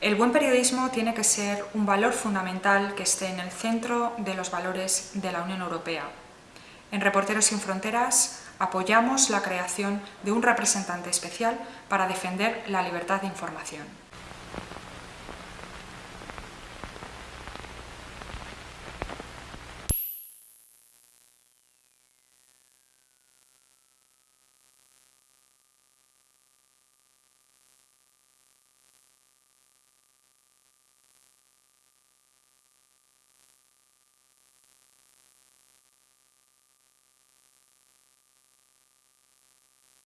El buen periodismo tiene que ser un valor fundamental que esté en el centro de los valores de la Unión Europea. En Reporteros sin Fronteras apoyamos la creación de un representante especial para defender la libertad de información.